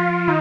Bye.